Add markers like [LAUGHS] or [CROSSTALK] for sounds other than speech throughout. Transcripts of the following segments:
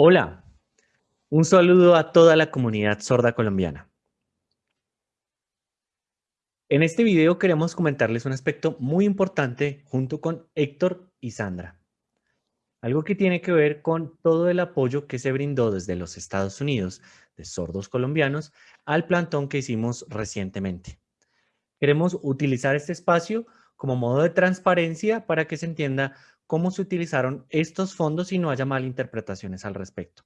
Hola, un saludo a toda la comunidad sorda colombiana. En este video queremos comentarles un aspecto muy importante junto con Héctor y Sandra. Algo que tiene que ver con todo el apoyo que se brindó desde los Estados Unidos de sordos colombianos al plantón que hicimos recientemente. Queremos utilizar este espacio como modo de transparencia para que se entienda cómo se utilizaron estos fondos y no haya malinterpretaciones al respecto.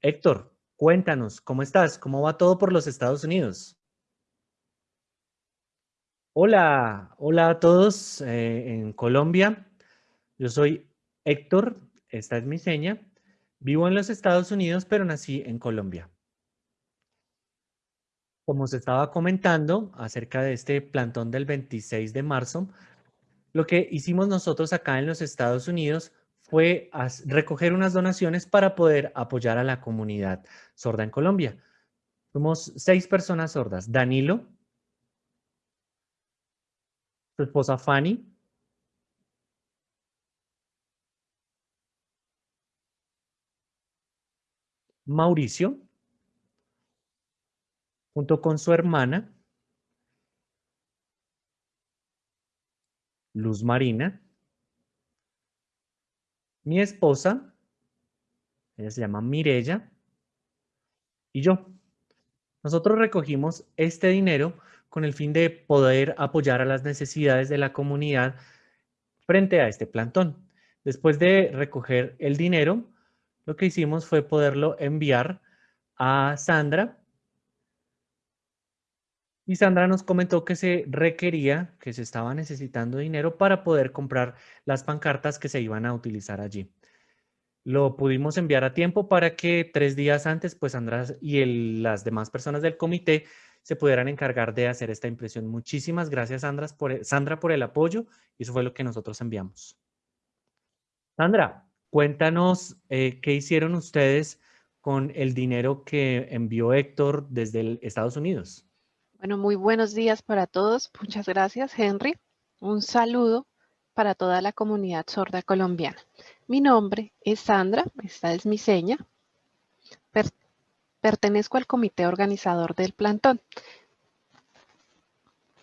Héctor, cuéntanos, ¿cómo estás? ¿Cómo va todo por los Estados Unidos? Hola, hola a todos eh, en Colombia. Yo soy Héctor, esta es mi seña. Vivo en los Estados Unidos, pero nací en Colombia. Como se estaba comentando acerca de este plantón del 26 de marzo, lo que hicimos nosotros acá en los Estados Unidos fue recoger unas donaciones para poder apoyar a la comunidad sorda en Colombia. Fuimos seis personas sordas. Danilo, su esposa Fanny, Mauricio, junto con su hermana, Luz Marina, mi esposa, ella se llama Mirella, y yo. Nosotros recogimos este dinero con el fin de poder apoyar a las necesidades de la comunidad frente a este plantón. Después de recoger el dinero, lo que hicimos fue poderlo enviar a Sandra y Sandra nos comentó que se requería, que se estaba necesitando dinero para poder comprar las pancartas que se iban a utilizar allí. Lo pudimos enviar a tiempo para que tres días antes, pues Sandra y las demás personas del comité se pudieran encargar de hacer esta impresión. Muchísimas gracias, Sandra, por, e, Sandra, por el apoyo. Y eso fue lo que nosotros enviamos. Sandra, cuéntanos eh, qué hicieron ustedes con el dinero que envió Héctor desde Estados Unidos. Bueno, muy buenos días para todos. Muchas gracias, Henry. Un saludo para toda la comunidad sorda colombiana. Mi nombre es Sandra, esta es mi seña. pertenezco al comité organizador del plantón.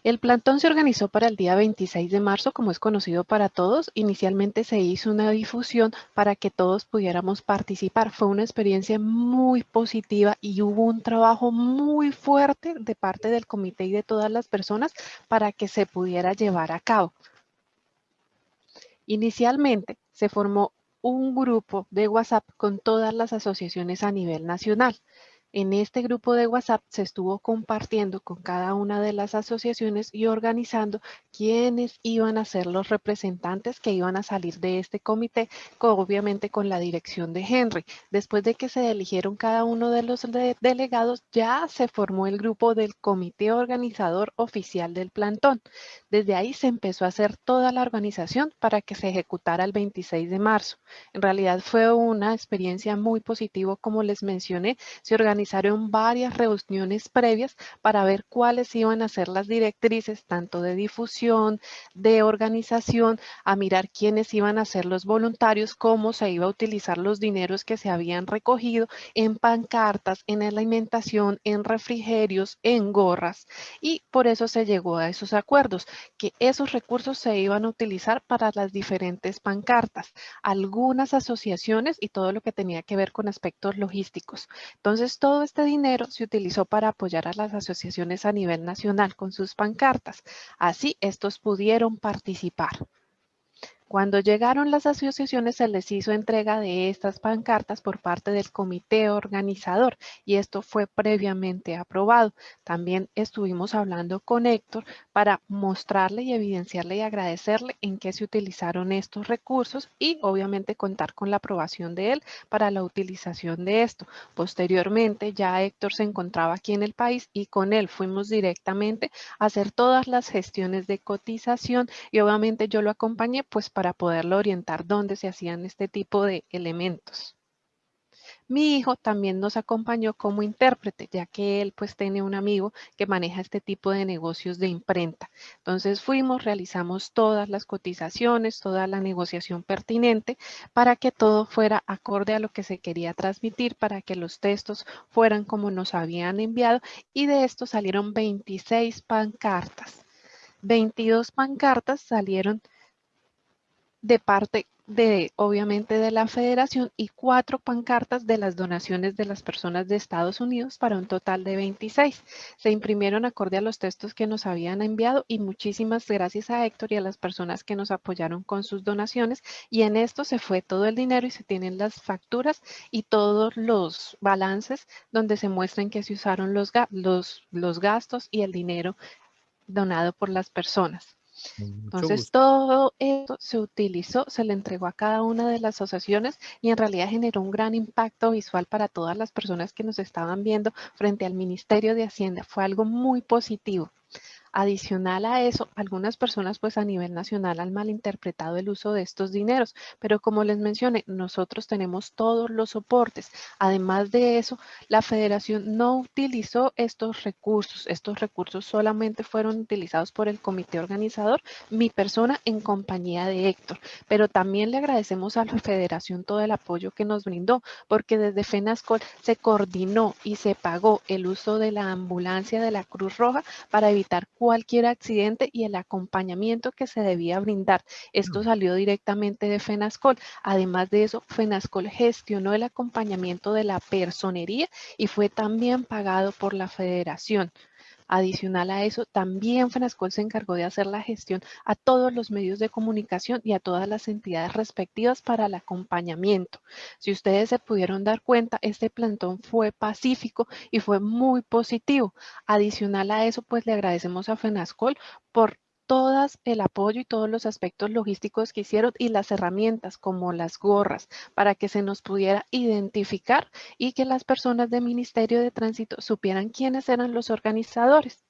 El plantón se organizó para el día 26 de marzo, como es conocido para todos. Inicialmente se hizo una difusión para que todos pudiéramos participar. Fue una experiencia muy positiva y hubo un trabajo muy fuerte de parte del comité y de todas las personas para que se pudiera llevar a cabo. Inicialmente se formó un grupo de WhatsApp con todas las asociaciones a nivel nacional. En este grupo de WhatsApp se estuvo compartiendo con cada una de las asociaciones y organizando quiénes iban a ser los representantes que iban a salir de este comité, obviamente con la dirección de Henry. Después de que se eligieron cada uno de los delegados, ya se formó el grupo del comité organizador oficial del plantón. Desde ahí se empezó a hacer toda la organización para que se ejecutara el 26 de marzo. En realidad fue una experiencia muy positiva, como les mencioné, se organizó organizaron varias reuniones previas para ver cuáles iban a ser las directrices, tanto de difusión, de organización, a mirar quiénes iban a ser los voluntarios, cómo se iba a utilizar los dineros que se habían recogido en pancartas, en alimentación, en refrigerios, en gorras. Y por eso se llegó a esos acuerdos, que esos recursos se iban a utilizar para las diferentes pancartas, algunas asociaciones y todo lo que tenía que ver con aspectos logísticos. Entonces, todo este dinero se utilizó para apoyar a las asociaciones a nivel nacional con sus pancartas. Así, estos pudieron participar. Cuando llegaron las asociaciones se les hizo entrega de estas pancartas por parte del comité organizador y esto fue previamente aprobado. También estuvimos hablando con Héctor para mostrarle y evidenciarle y agradecerle en qué se utilizaron estos recursos y obviamente contar con la aprobación de él para la utilización de esto. Posteriormente ya Héctor se encontraba aquí en el país y con él fuimos directamente a hacer todas las gestiones de cotización y obviamente yo lo acompañé pues para poderlo orientar dónde se hacían este tipo de elementos. Mi hijo también nos acompañó como intérprete, ya que él pues tiene un amigo que maneja este tipo de negocios de imprenta. Entonces fuimos, realizamos todas las cotizaciones, toda la negociación pertinente para que todo fuera acorde a lo que se quería transmitir, para que los textos fueran como nos habían enviado y de esto salieron 26 pancartas. 22 pancartas salieron de parte de, obviamente, de la federación y cuatro pancartas de las donaciones de las personas de Estados Unidos para un total de 26. Se imprimieron acorde a los textos que nos habían enviado y muchísimas gracias a Héctor y a las personas que nos apoyaron con sus donaciones y en esto se fue todo el dinero y se tienen las facturas y todos los balances donde se muestran que se usaron los, los, los gastos y el dinero donado por las personas. Entonces todo esto se utilizó, se le entregó a cada una de las asociaciones y en realidad generó un gran impacto visual para todas las personas que nos estaban viendo frente al Ministerio de Hacienda. Fue algo muy positivo. Adicional a eso, algunas personas pues a nivel nacional han malinterpretado el uso de estos dineros, pero como les mencioné, nosotros tenemos todos los soportes. Además de eso, la federación no utilizó estos recursos. Estos recursos solamente fueron utilizados por el comité organizador, mi persona en compañía de Héctor. Pero también le agradecemos a la federación todo el apoyo que nos brindó, porque desde FENASCOL se coordinó y se pagó el uso de la ambulancia de la Cruz Roja para evitar cualquier accidente y el acompañamiento que se debía brindar. Esto salió directamente de FENASCOL. Además de eso, FENASCOL gestionó el acompañamiento de la personería y fue también pagado por la federación. Adicional a eso, también FENASCOL se encargó de hacer la gestión a todos los medios de comunicación y a todas las entidades respectivas para el acompañamiento. Si ustedes se pudieron dar cuenta, este plantón fue pacífico y fue muy positivo. Adicional a eso, pues le agradecemos a FENASCOL por todas el apoyo y todos los aspectos logísticos que hicieron y las herramientas como las gorras para que se nos pudiera identificar y que las personas del Ministerio de Tránsito supieran quiénes eran los organizadores.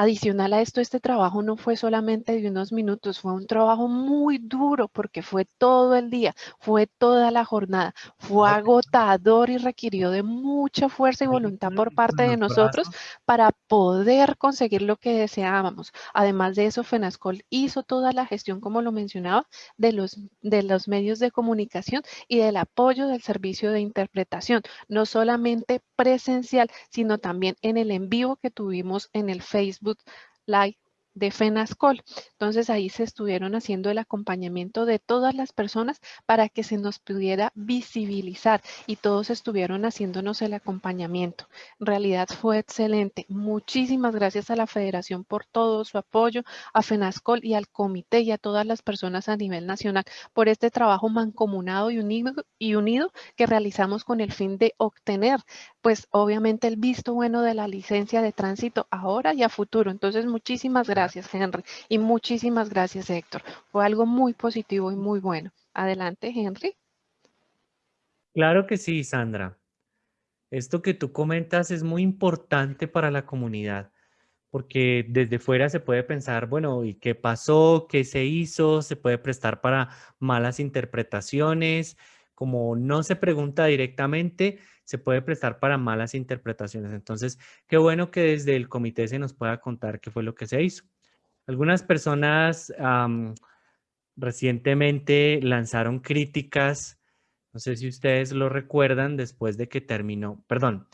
Adicional a esto, este trabajo no fue solamente de unos minutos, fue un trabajo muy duro porque fue todo el día, fue toda la jornada, fue agotador y requirió de mucha fuerza y voluntad por parte de nosotros para poder conseguir lo que deseábamos. Además de eso, FENASCOL hizo toda la gestión, como lo mencionaba, de los, de los medios de comunicación y del apoyo del servicio de interpretación, no solamente presencial, sino también en el en vivo que tuvimos en el Facebook Live de FENASCOL. Entonces ahí se estuvieron haciendo el acompañamiento de todas las personas para que se nos pudiera visibilizar y todos estuvieron haciéndonos el acompañamiento. En realidad fue excelente. Muchísimas gracias a la federación por todo su apoyo, a FENASCOL y al comité y a todas las personas a nivel nacional por este trabajo mancomunado y unido, y unido que realizamos con el fin de obtener pues obviamente el visto bueno de la licencia de tránsito ahora y a futuro. Entonces muchísimas gracias Henry. Y muchísimas gracias, Héctor. Fue algo muy positivo y muy bueno. Adelante, Henry. Claro que sí, Sandra. Esto que tú comentas es muy importante para la comunidad, porque desde fuera se puede pensar, bueno, ¿y qué pasó? ¿Qué se hizo? Se puede prestar para malas interpretaciones. Como no se pregunta directamente, se puede prestar para malas interpretaciones. Entonces, qué bueno que desde el comité se nos pueda contar qué fue lo que se hizo. Algunas personas recientemente lanzaron críticas, no sé si ustedes lo recuerdan, después de que terminó, perdón,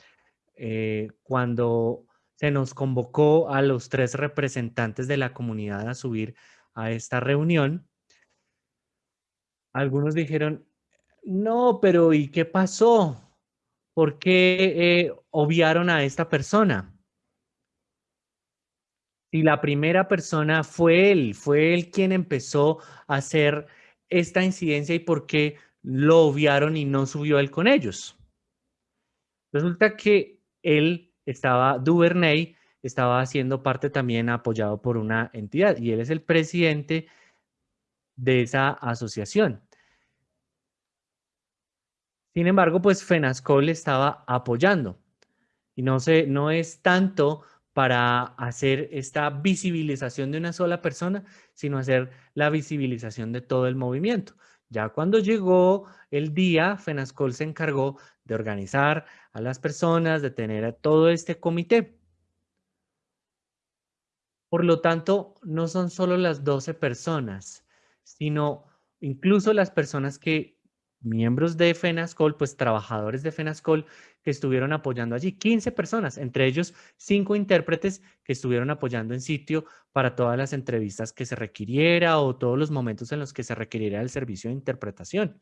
eh, cuando se nos convocó a los tres representantes de la comunidad a subir a esta reunión, algunos dijeron, no, pero ¿y qué pasó? ¿por qué eh, obviaron a esta persona? Si la primera persona fue él, fue él quien empezó a hacer esta incidencia y por qué lo obviaron y no subió él con ellos. Resulta que él estaba, Duvernay, estaba haciendo parte también apoyado por una entidad y él es el presidente de esa asociación. Sin embargo, pues FENASCOL estaba apoyando. Y no, no es tanto para hacer esta visibilización de una sola persona, sino hacer la visibilización de todo el movimiento, Ya cuando llegó el día, FENASCOL se encargó de organizar a las personas, de tener a todo este comité. Por lo tanto, no son solo las 12 personas, sino incluso las personas que, miembros de FENASCOL, pues trabajadores de FENASCOL, que estuvieron apoyando allí. 15 personas, entre ellos 5 intérpretes que estuvieron apoyando en sitio para todas las entrevistas que se requiriera o todos los momentos en los que se requiriera el servicio de interpretación.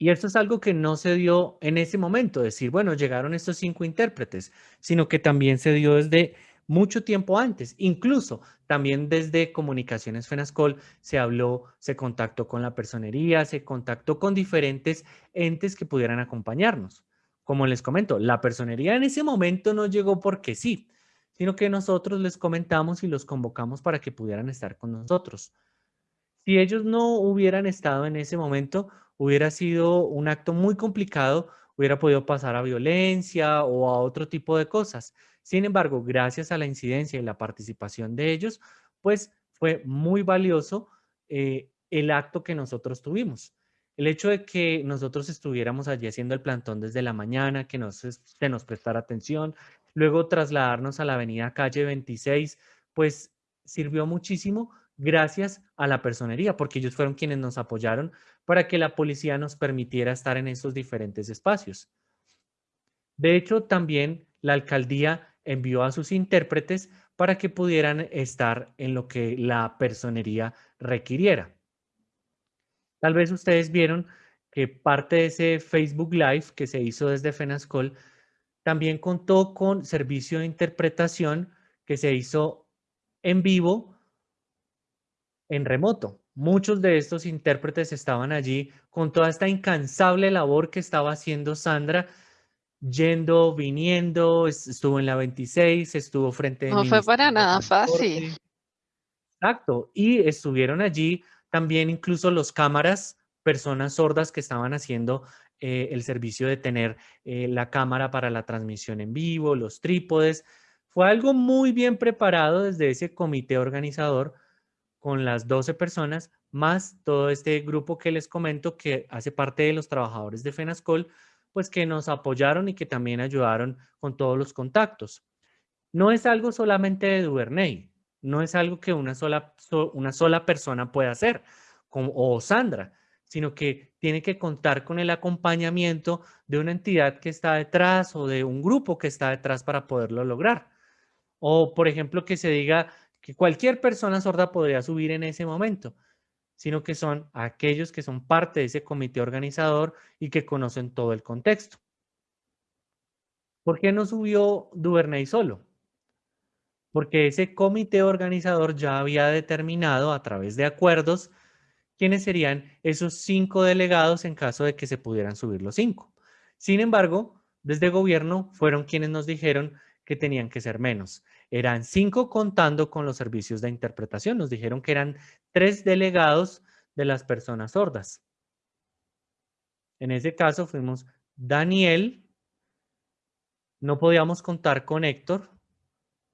Y esto es algo que no se dio en ese momento, decir, bueno, llegaron estos cinco intérpretes, sino que también se dio desde mucho tiempo antes. Incluso también desde Comunicaciones FENASCOL se habló, se contactó con la personería, se contactó con diferentes entes que pudieran acompañarnos. Como les comento, la personería en ese momento no llegó porque sí, sino que nosotros les comentamos y los convocamos para que pudieran estar con nosotros. Si ellos no hubieran estado en ese momento, hubiera sido un acto muy complicado, hubiera podido pasar a violencia o a otro tipo de cosas. Sin embargo, gracias a la incidencia y la participación de ellos, pues fue muy valioso eh, el acto que nosotros tuvimos. El hecho de que nosotros estuviéramos allí haciendo el plantón desde la mañana, que nos, se nos prestara atención, luego trasladarnos a la avenida calle 26, pues sirvió muchísimo gracias a la personería, porque ellos fueron quienes nos apoyaron para que la policía nos permitiera estar en esos diferentes espacios. De hecho, también la alcaldía envió a sus intérpretes para que pudieran estar en lo que la personería requiriera. Tal vez ustedes vieron que parte de ese Facebook Live que se hizo desde FENASCOL también contó con servicio de interpretación que se hizo en vivo, en remoto. Muchos de estos intérpretes estaban allí con toda esta incansable labor que estaba haciendo Sandra yendo, viniendo, estuvo en la 26, estuvo frente No fue para nada fácil. Exacto, y estuvieron allí también incluso los cámaras, personas sordas que estaban haciendo eh, el servicio de tener eh, la cámara para la transmisión en vivo, los trípodes. Fue algo muy bien preparado desde ese comité organizador con las 12 personas, más todo este grupo que les comento que hace parte de los trabajadores de FENASCOL, pues que nos apoyaron y que también ayudaron con todos los contactos. No es algo solamente de Duvernay, no es algo que una sola, una sola persona pueda hacer, como, o Sandra, sino que tiene que contar con el acompañamiento de una entidad que está detrás o de un grupo que está detrás para poderlo lograr. O, por ejemplo, que se diga que cualquier persona sorda podría subir en ese momento sino que son aquellos que son parte de ese comité organizador y que conocen todo el contexto. ¿Por qué no subió Duvernay solo? Porque ese comité organizador ya había determinado a través de acuerdos quiénes serían esos cinco delegados en caso de que se pudieran subir los cinco. Sin embargo, desde gobierno fueron quienes nos dijeron que tenían que ser menos. Eran cinco contando con los servicios de interpretación. Nos dijeron que eran tres delegados de las personas sordas. En ese caso fuimos Daniel, no podíamos contar con Héctor,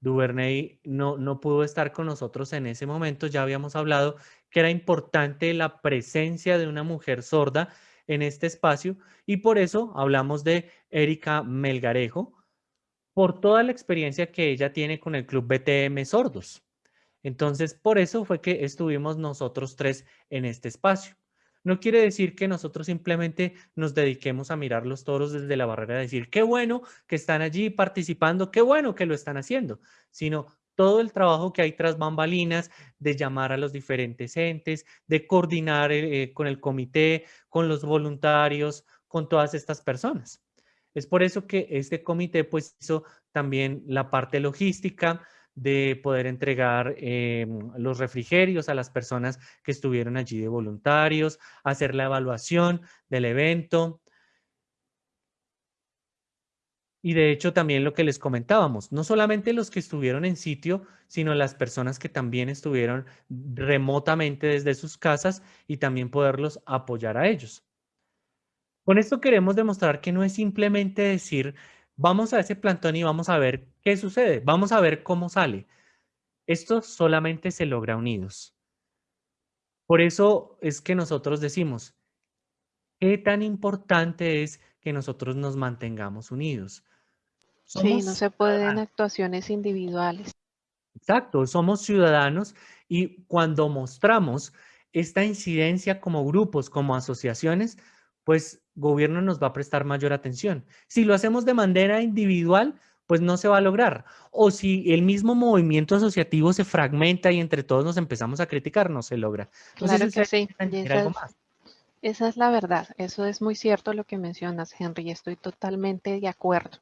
Duvernay no, no pudo estar con nosotros en ese momento, ya habíamos hablado que era importante la presencia de una mujer sorda en este espacio y por eso hablamos de Erika Melgarejo, por toda la experiencia que ella tiene con el Club BTM Sordos. Entonces, por eso fue que estuvimos nosotros tres en este espacio. No quiere decir que nosotros simplemente nos dediquemos a mirar los toros desde la barrera, decir, qué bueno que están allí participando, qué bueno que lo están haciendo, sino todo el trabajo que hay tras bambalinas de llamar a los diferentes entes, de coordinar eh, con el comité, con los voluntarios, con todas estas personas. Es por eso que este comité pues hizo también la parte logística de poder entregar em, los refrigerios a las personas que estuvieron allí de voluntarios, hacer la evaluación del evento. Y de hecho también lo que les comentábamos, no solamente los que estuvieron en sitio, sino las personas que también estuvieron remotamente desde sus casas y también poderlos apoyar a ellos. Con esto queremos demostrar que no es simplemente decir, vamos a ese plantón y vamos a ver qué sucede, vamos a ver cómo sale. Esto solamente se logra unidos. Por eso es que nosotros decimos, ¿qué tan importante es que nosotros nos mantengamos unidos? sí, no se pueden actuaciones individuales. Exacto, somos ciudadanos y cuando mostramos esta incidencia como grupos, como asociaciones, pues gobierno nos va a prestar mayor atención. Si lo hacemos de manera individual, pues no se va a lograr. O si el mismo movimiento asociativo se fragmenta y entre todos nos empezamos a criticar, no se logra. claro que sí. esa es la verdad. Eso es muy cierto lo que mencionas, Henry. Estoy totalmente de acuerdo.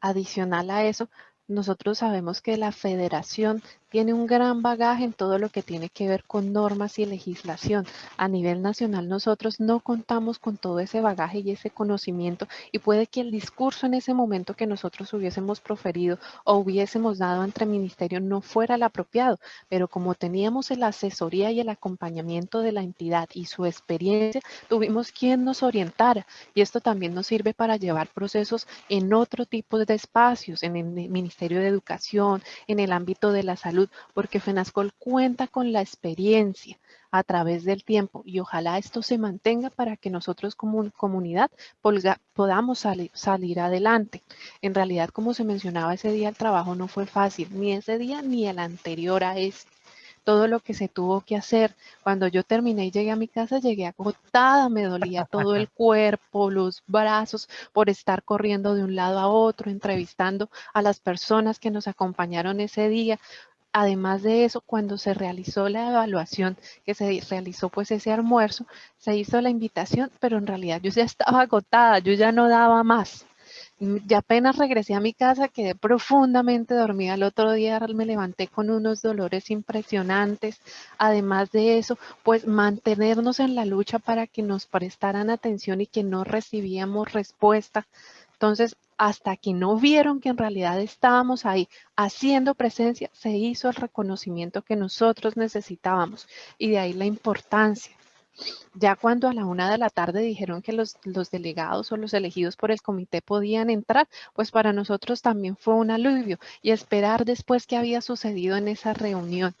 Adicional a eso, nosotros sabemos que la federación tiene un gran bagaje en todo lo que tiene que ver con normas y legislación. A nivel nacional nosotros no contamos con todo ese bagaje y ese conocimiento y puede que el discurso en ese momento que nosotros hubiésemos proferido o hubiésemos dado entre ministerio no fuera el apropiado, pero como teníamos la asesoría y el acompañamiento de la entidad y su experiencia, tuvimos quien nos orientara y esto también nos sirve para llevar procesos en otro tipo de espacios, en el Ministerio de Educación, en el ámbito de la salud, porque FENASCOL cuenta con la experiencia a través del tiempo y ojalá esto se mantenga para que nosotros como comunidad podamos salir, adelante. En realidad, como se mencionaba ese día, el trabajo no fue fácil, ni ese día ni el anterior a ese todo lo que se tuvo que hacer. Cuando yo terminé y llegué a mi casa, llegué agotada, me dolía todo el [LAUGHS] cuerpo, los brazos, por estar corriendo de un lado a otro, entrevistando a las personas que nos acompañaron ese día. Además de eso, cuando se realizó la evaluación, que se realizó pues ese almuerzo, se hizo la invitación, pero en realidad yo ya estaba agotada, yo ya no daba más. Ya apenas regresé a mi casa, quedé profundamente dormida. El otro día me levanté con unos dolores impresionantes. Además de eso, pues mantenernos en la lucha para que nos prestaran atención y que no recibíamos respuesta. Entonces, hasta que no vieron que en realidad estábamos ahí haciendo presencia, se hizo el reconocimiento que nosotros necesitábamos y de ahí la importancia. Ya cuando a la una de la tarde dijeron que los, los, delegados o los elegidos por el comité podían entrar, pues para nosotros también fue un alivio y esperar después qué había sucedido en esa reunión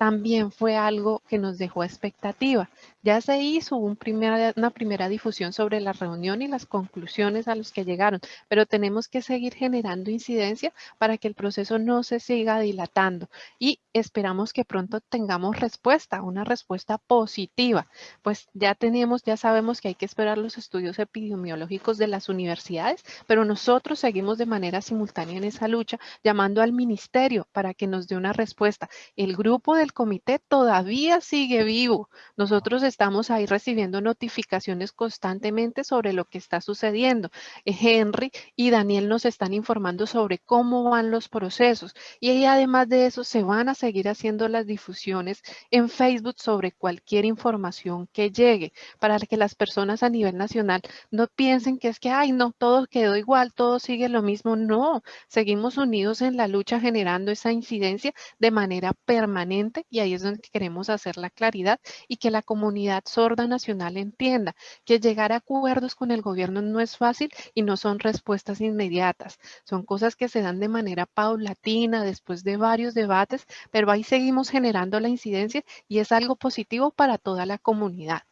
también fue algo que nos dejó expectativa. Ya se hizo una primera difusión sobre la reunión y las conclusiones a las que llegaron, pero tenemos que seguir generando incidencia para que el proceso no se siga dilatando y esperamos que pronto tengamos respuesta, una respuesta positiva. Pues ya tenemos, ya sabemos que hay que esperar los estudios epidemiológicos de las universidades, pero nosotros seguimos de manera simultánea en esa lucha llamando al ministerio para que nos dé una respuesta. El grupo del comité todavía sigue vivo. Nosotros estamos ahí recibiendo notificaciones constantemente sobre lo que está sucediendo. Eh, Henry y Daniel nos están informando sobre cómo van los procesos y además de eso se van a seguir haciendo las difusiones en Facebook sobre cualquier información que llegue para que las personas a nivel nacional no piensen que es que, ay, no, todo quedó igual, todo sigue lo mismo. No, seguimos unidos en la lucha generando esa incidencia de manera permanente y ahí es donde queremos hacer la claridad y que la comunidad sorda nacional entienda que llegar a acuerdos con el gobierno no es fácil y no son respuestas inmediatas. Son cosas que se dan de manera paulatina después de varios debates, pero ahí seguimos generando la incidencia y es algo positivo para toda la comunidad.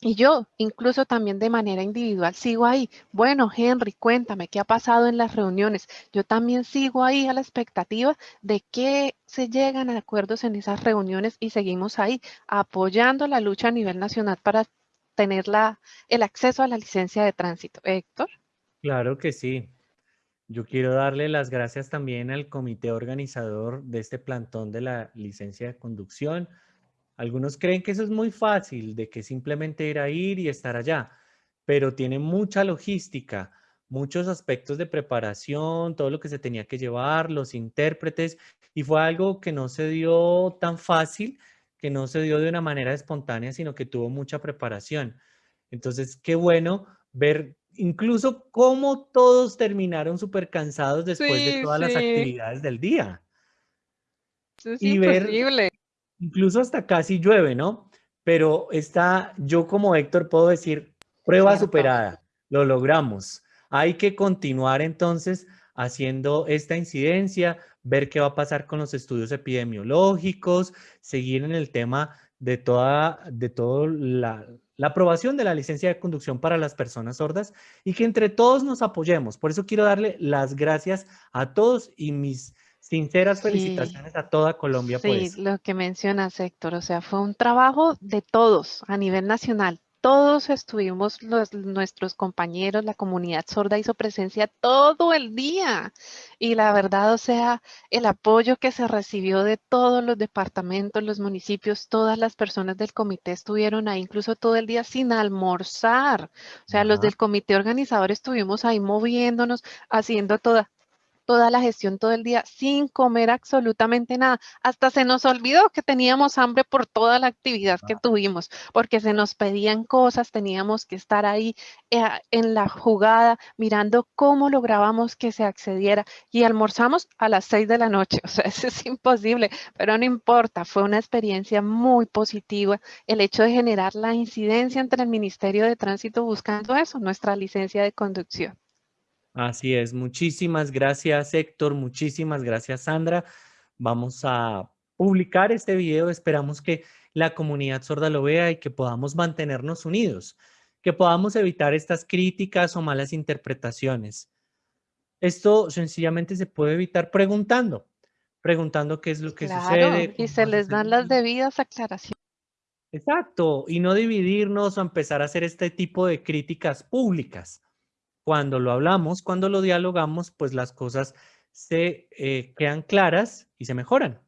Y yo, incluso también de manera individual, sigo ahí. Bueno, Henry, cuéntame qué ha pasado en las reuniones. Yo también sigo ahí a la expectativa de que se llegan a acuerdos en esas reuniones y seguimos ahí apoyando la lucha a nivel nacional para tener la, el acceso a la licencia de tránsito. Héctor. Claro que sí. Yo quiero darle las gracias también al comité organizador de este plantón de la licencia de conducción algunos creen que eso es muy fácil, de que simplemente ir a ir y estar allá, pero tiene mucha logística, muchos aspectos de preparación, todo lo que se tenía que llevar, los intérpretes, y fue algo que no se dio tan fácil, que no se dio de una manera espontánea, sino que tuvo mucha preparación. Entonces, qué bueno ver incluso cómo todos terminaron súper cansados después de todas las actividades del día. Eso es imposible incluso hasta casi llueve, ¿no? Pero está, yo como Héctor puedo decir, prueba superada, lo logramos. Hay que continuar entonces haciendo esta incidencia, ver qué va a pasar con los estudios epidemiológicos, seguir en el tema de toda, de todo la, la aprobación de la licencia de conducción para las personas sordas y que entre todos nos apoyemos. Por eso quiero darle las gracias a todos y mis sinceras felicitaciones a toda Colombia. Sí, lo que mencionas, Héctor, o sea, fue un trabajo de todos a nivel nacional todos estuvimos, los, nuestros compañeros, la comunidad sorda hizo presencia todo el día. Y la verdad, o sea, el apoyo que se recibió de todos los departamentos, los municipios, todas las personas del comité estuvieron ahí incluso todo el día sin almorzar. O sea, los del comité organizador estuvimos ahí moviéndonos, haciendo toda, toda la gestión todo el día sin comer absolutamente nada. Hasta se nos olvidó que teníamos hambre por toda la actividad que ah. tuvimos, porque se nos pedían cosas, teníamos que estar ahí eh, en la jugada mirando cómo lográbamos que se accediera y almorzamos a las seis de la noche. [LAUGHS] O sea, eso es imposible, pero no importa, fue una experiencia muy positiva el hecho de generar la incidencia entre el Ministerio de Tránsito buscando eso, nuestra licencia de conducción. Así es. Muchísimas gracias, Héctor. Muchísimas gracias, Sandra. Vamos a publicar este video. Esperamos que la comunidad sorda lo vea y que podamos mantenernos unidos, que podamos evitar estas críticas o malas interpretaciones. Esto sencillamente se puede evitar preguntando, preguntando qué es lo que sucede. Y se les dan las debidas aclaraciones. Exacto, y no dividirnos o empezar a hacer este tipo de críticas públicas cuando lo hablamos, cuando lo dialogamos, pues las cosas se eh, quedan claras y se mejoran.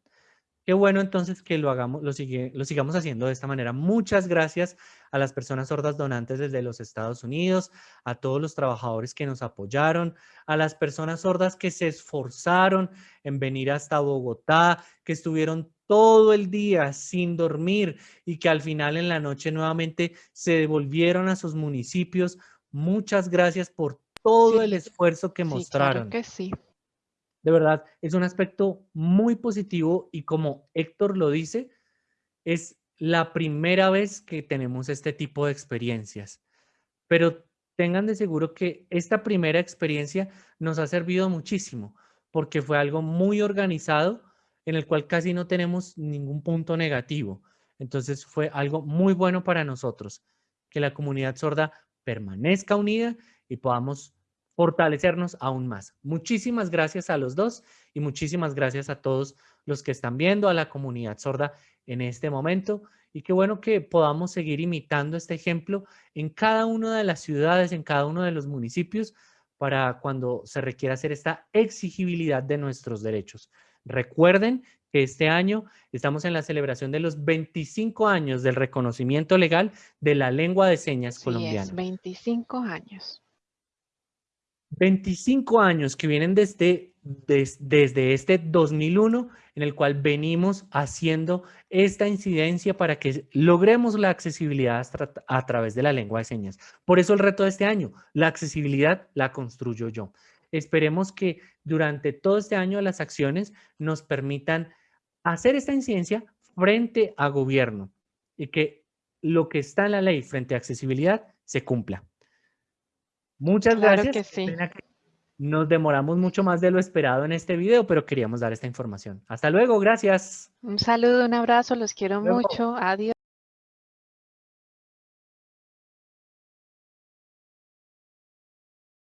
Qué bueno entonces que lo hagamos, lo, sigamos haciendo de esta manera. Muchas gracias a las personas sordas donantes desde los Estados Unidos, a todos los trabajadores que nos apoyaron, a las personas sordas que se esforzaron en venir hasta Bogotá, que estuvieron todo el día sin dormir y que al final en la noche nuevamente se devolvieron a sus municipios Muchas gracias por todo el esfuerzo que mostraron. que sí. De verdad, es un aspecto muy positivo y como Héctor lo dice, es la primera vez que tenemos este tipo de experiencias. Pero tengan de seguro que esta primera experiencia nos ha servido muchísimo porque fue algo muy organizado en el cual casi no tenemos ningún punto negativo. Entonces fue algo muy bueno para nosotros, que la comunidad sorda permanezca unida y podamos fortalecernos aún más. Muchísimas gracias a los dos y muchísimas gracias a todos los que están viendo, a la comunidad sorda en este momento. Y qué bueno que podamos seguir imitando este ejemplo en cada una de las ciudades, en cada uno de los municipios, para cuando se requiera hacer esta exigibilidad de nuestros derechos. Recuerden que este año estamos en la celebración de los 25 años del reconocimiento legal de la lengua de señas sí, colombiana. Es 25 años. 25 años que vienen desde, desde este 2001 en el cual venimos haciendo esta incidencia para que logremos la accesibilidad a través de la lengua de señas. Por eso el reto de este año, la accesibilidad la construyo yo. Esperemos que durante todo este año las acciones nos permitan hacer esta incidencia frente a gobierno y que lo que está en la ley frente a accesibilidad se cumpla. Muchas gracias. nos demoramos mucho más de lo esperado en este video, pero queríamos dar esta información. Hasta luego, gracias. Un saludo, un abrazo, los quiero mucho. Adiós.